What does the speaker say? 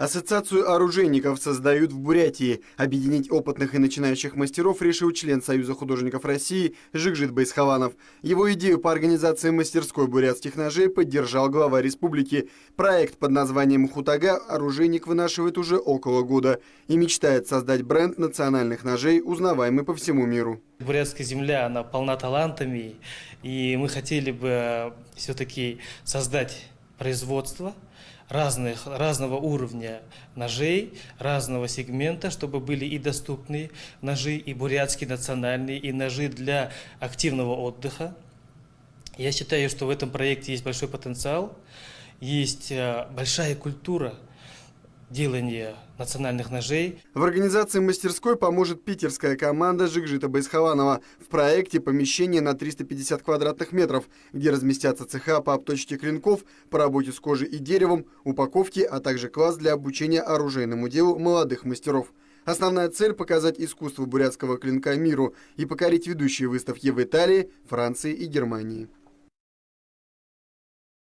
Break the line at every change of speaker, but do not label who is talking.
Ассоциацию оружейников создают в Бурятии. Объединить опытных и начинающих мастеров решил член Союза художников России Жигжит Байсхованов. Его идею по организации мастерской бурятских ножей поддержал глава республики. Проект под названием «Хутага» оружейник вынашивает уже около года и мечтает создать бренд национальных ножей, узнаваемый по всему миру.
Бурятская земля, она полна талантами, и мы хотели бы все-таки создать производство разных, разного уровня ножей, разного сегмента, чтобы были и доступные ножи, и бурятские национальные, и ножи для активного отдыха. Я считаю, что в этом проекте есть большой потенциал, есть э, большая культура – делания национальных ножей.
В организации мастерской поможет питерская команда Жигжита Байсхованова. В проекте помещение на 350 квадратных метров, где разместятся цеха по обточке клинков, по работе с кожей и деревом, упаковке, а также класс для обучения оружейному делу молодых мастеров. Основная цель – показать искусство бурятского клинка миру и покорить ведущие выставки в Италии, Франции и Германии.